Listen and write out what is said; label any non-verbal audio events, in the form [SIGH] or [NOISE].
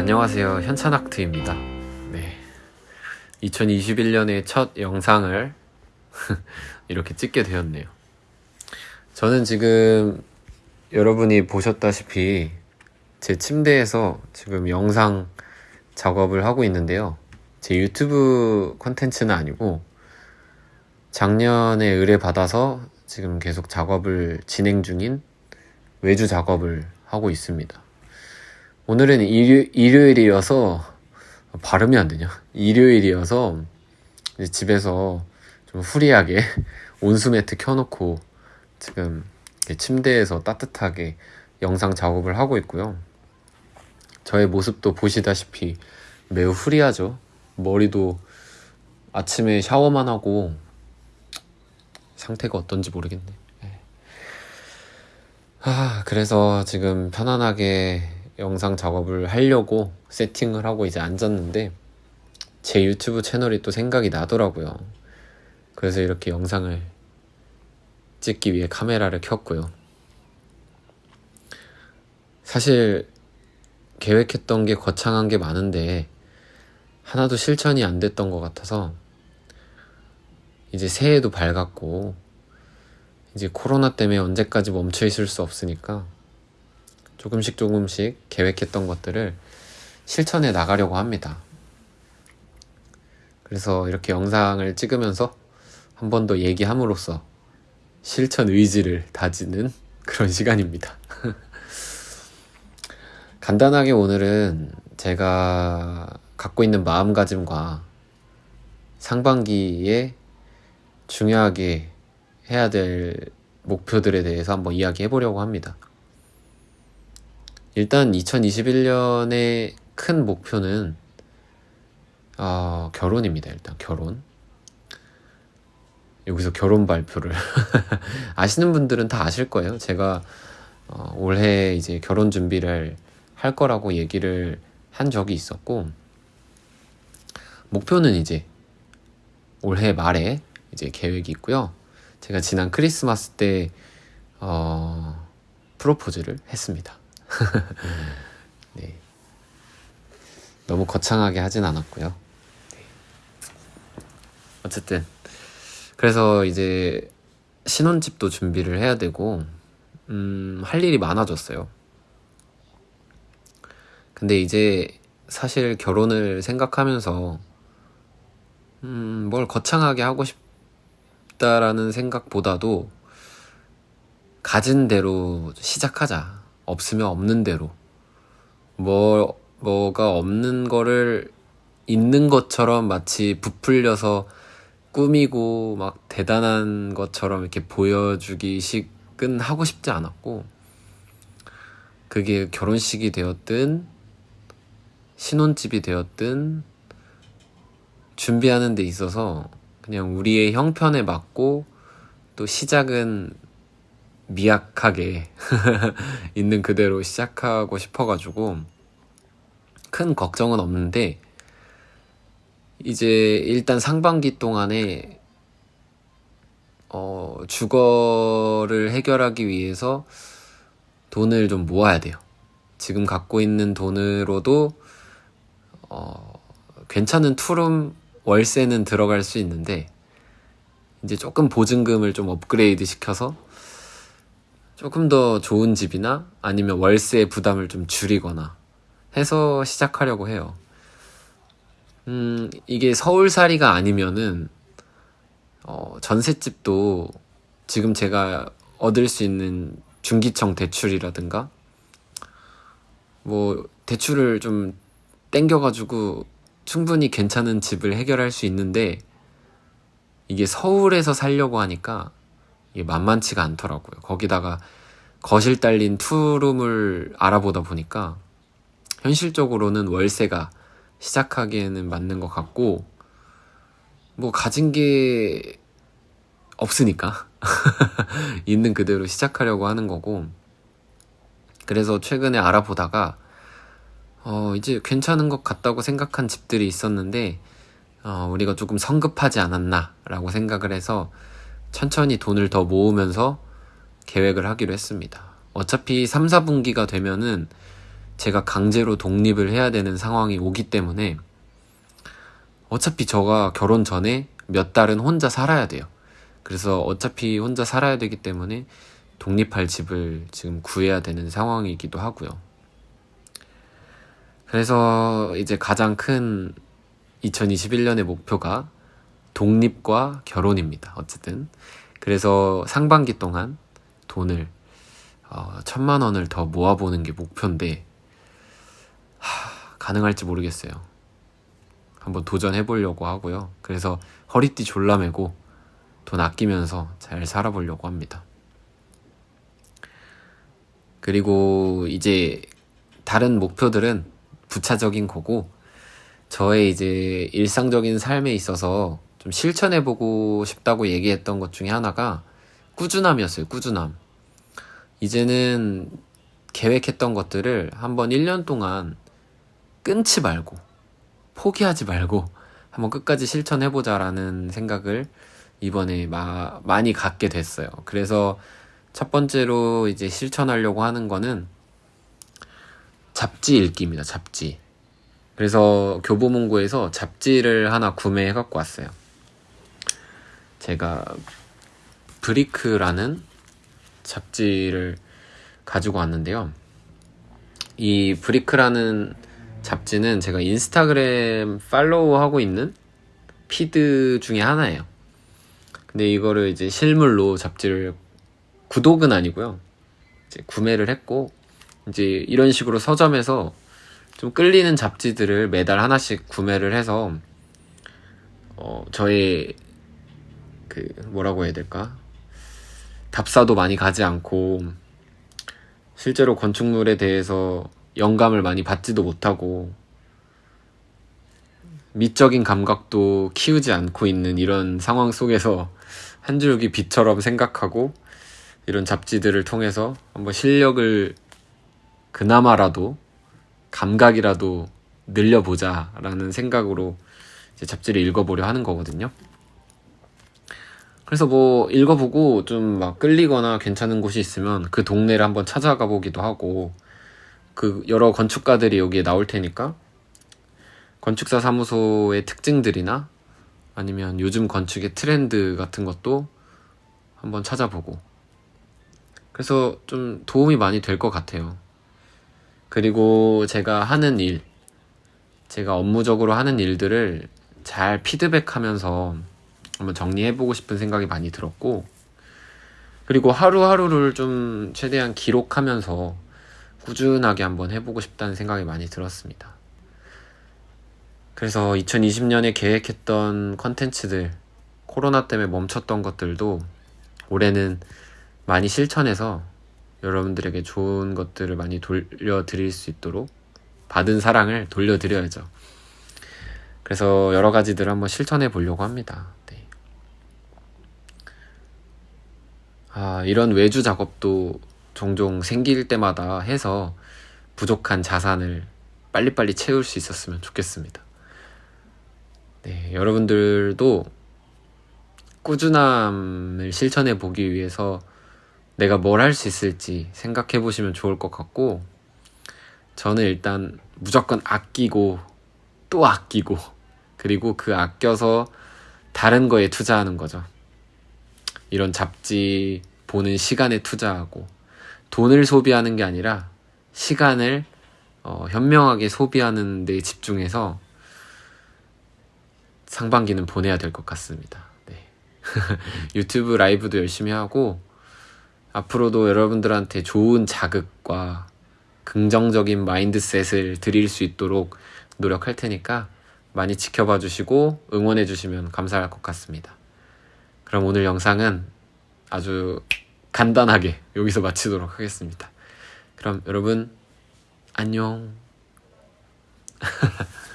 안녕하세요. 현찬학트입니다. 네. 2021년의 첫 영상을 [LAUGHS] 이렇게 찍게 되었네요. 저는 지금 여러분이 보셨다시피 제 침대에서 지금 영상 작업을 하고 있는데요. 제 유튜브 콘텐츠는 아니고 작년에 의뢰받아서 지금 계속 작업을 진행 중인 외주 작업을 하고 있습니다. 오늘은 일요, 일요일이어서 발음이 안 되냐? 일요일이어서 집에서 좀 후리하게 [LAUGHS] 온수 매트 켜놓고 지금 침대에서 따뜻하게 영상 작업을 하고 있고요. 저의 모습도 보시다시피 매우 후리하죠. 머리도 아침에 샤워만 하고 상태가 어떤지 모르겠네. 네. 아, 그래서 지금 편안하게 영상 작업을 하려고 세팅을 하고 이제 앉았는데 제 유튜브 채널이 또 생각이 나더라고요. 그래서 이렇게 영상을 찍기 위해 카메라를 켰고요. 사실 계획했던 게 거창한 게 많은데 하나도 실천이 안 됐던 것 같아서 이제 새해도 밝았고 이제 코로나 때문에 언제까지 멈춰 있을 수 없으니까 조금씩 조금씩 계획했던 것들을 실천해 나가려고 합니다. 그래서 이렇게 영상을 찍으면서 한 번 더 얘기함으로써 실천 의지를 다지는 [LAUGHS] 그런 시간입니다. [LAUGHS] 간단하게 오늘은 제가 갖고 있는 마음가짐과 상반기에 중요하게 해야 될 목표들에 대해서 한번 이야기해 보려고 합니다. 일단 2021년의 큰 목표는 어, 결혼입니다. 일단 결혼. 여기서 결혼 발표를 [LAUGHS] 아시는 분들은 다 아실 거예요. 제가 어, 올해 이제 결혼 준비를 할 거라고 얘기를 한 적이 있었고 목표는 이제 올해 말에 이제 계획이 있고요. 제가 지난 크리스마스 때 어, 프로포즈를 했습니다. [LAUGHS] 네. 너무 거창하게 하진 않았고요. 네. 어쨌든 그래서 이제 신혼집도 준비를 해야 되고 음, 할 일이 많아졌어요. 근데 이제 사실 결혼을 생각하면서 음, 뭘 거창하게 하고 싶다라는 생각보다도 가진 대로 시작하자. 없으면 없는 대로. 뭐 뭐가 없는 거를 있는 것처럼 마치 부풀려서 꾸미고 막 대단한 것처럼 이렇게 보여주기식은 하고 싶지 않았고 그게 결혼식이 되었든 신혼집이 되었든 준비하는 데 있어서 그냥 우리의 형편에 맞고 또 시작은 미약하게 [LAUGHS] 있는 그대로 시작하고 싶어가지고 큰 걱정은 없는데 이제 일단 상반기 동안에 어, 주거를 해결하기 위해서 돈을 좀 모아야 돼요. 지금 갖고 있는 돈으로도 어, 괜찮은 투룸 월세는 들어갈 수 있는데 이제 조금 보증금을 좀 업그레이드 시켜서 조금 더 좋은 집이나 아니면 월세 부담을 좀 줄이거나 해서 시작하려고 해요. 음, 이게 서울살이가 아니면은, 어, 전셋집도 지금 제가 얻을 수 있는 중기청 대출이라든가, 뭐, 대출을 좀 땡겨가지고 충분히 괜찮은 집을 해결할 수 있는데, 이게 서울에서 살려고 하니까 만만치가 않더라고요. 거기다가 거실 딸린 투룸을 알아보다 보니까 현실적으로는 월세가 시작하기에는 맞는 것 같고 뭐 가진 게 없으니까 [LAUGHS] 있는 그대로 시작하려고 하는 거고 그래서 최근에 알아보다가 어 이제 괜찮은 것 같다고 생각한 집들이 있었는데 어 우리가 조금 성급하지 않았나 라고 생각을 해서 천천히 돈을 더 모으면서 계획을 하기로 했습니다. 어차피 3, 4분기가 되면은 제가 강제로 독립을 해야 되는 상황이 오기 때문에 어차피 저가 결혼 전에 몇 달은 혼자 살아야 돼요. 그래서 어차피 혼자 살아야 되기 때문에 독립할 집을 지금 구해야 되는 상황이기도 하고요. 그래서 이제 가장 큰 2021년의 목표가 독립과 결혼입니다. 어쨌든. 그래서 상반기 동안 돈을 어, 천만 원을 더 모아보는 게 목표인데 하, 가능할지 모르겠어요. 한번 도전해 보려고 하고요. 그래서 허리띠 졸라매고 돈 아끼면서 잘 살아보려고 합니다. 그리고 이제 다른 목표들은 부차적인 거고 저의 이제 일상적인 삶에 있어서 좀 실천해보고 싶다고 얘기했던 것 중에 하나가 꾸준함이었어요. 꾸준함. 이제는 계획했던 것들을 한번 1년 동안 끊지 말고 포기하지 말고 한번 끝까지 실천해보자라는 생각을 이번에 마, 많이 갖게 됐어요. 그래서 첫 번째로 이제 실천하려고 하는 거는 잡지 읽기입니다. 잡지. 그래서 교보문고에서 잡지를 하나 구매해 갖고 왔어요. 제가 브리크라는 잡지를 가지고 왔는데요. 이 브리크라는 잡지는 제가 인스타그램 팔로우하고 있는 피드 중에 하나예요. 근데 이거를 이제 실물로 잡지를 구독은 아니고요. 이제 구매를 했고 이제 이런 식으로 서점에서 좀 끌리는 잡지들을 매달 하나씩 구매를 해서 어 저의 그 뭐라고 해야 될까 답사도 많이 가지 않고 실제로 건축물에 대해서 영감을 많이 받지도 못하고 미적인 감각도 키우지 않고 있는 이런 상황 속에서 한 줄기 빛처럼 생각하고 이런 잡지들을 통해서 한번 실력을 그나마라도 감각이라도 늘려보자 라는 생각으로 잡지를 읽어보려 하는 거거든요. 그래서 뭐 읽어보고 좀 막 끌리거나 괜찮은 곳이 있으면 그 동네를 한번 찾아가 보기도 하고 그 여러 건축가들이 여기에 나올 테니까 건축사 사무소의 특징들이나 아니면 요즘 건축의 트렌드 같은 것도 한번 찾아보고 그래서 좀 도움이 많이 될 것 같아요. 그리고 제가 하는 일, 제가 업무적으로 하는 일들을 잘 피드백하면서 한번 정리해보고 싶은 생각이 많이 들었고, 그리고 하루하루를 좀 최대한 기록하면서 꾸준하게 한번 해보고 싶다는 생각이 많이 들었습니다. 그래서 2020년에 계획했던 컨텐츠들, 코로나 때문에 멈췄던 것들도 올해는 많이 실천해서 여러분들에게 좋은 것들을 많이 돌려드릴 수 있도록 받은 사랑을 돌려드려야죠. 그래서 여러 가지들을 한번 실천해 보려고 합니다. 네. 아, 이런 외주 작업도 종종 생길 때마다 해서 부족한 자산을 빨리빨리 채울 수 있었으면 좋겠습니다. 네, 여러분들도 꾸준함을 실천해 보기 위해서 내가 뭘 할 수 있을지 생각해 보시면 좋을 것 같고 저는 일단 무조건 아끼고 또 아끼고 그리고 그 아껴서 다른 거에 투자하는 거죠. 이런 잡지 보는 시간에 투자하고 돈을 소비하는 게 아니라 시간을 어, 현명하게 소비하는 데 집중해서 상반기는 보내야 될 것 같습니다. 네. [LAUGHS] 유튜브 라이브도 열심히 하고 앞으로도 여러분들한테 좋은 자극과 긍정적인 mindset을 드릴 수 있도록 노력할 테니까 많이 지켜봐 주시고 응원해 주시면 감사할 것 같습니다. 그럼 오늘 영상은 아주 간단하게 여기서 마치도록 하겠습니다. 그럼 여러분 안녕 [LAUGHS]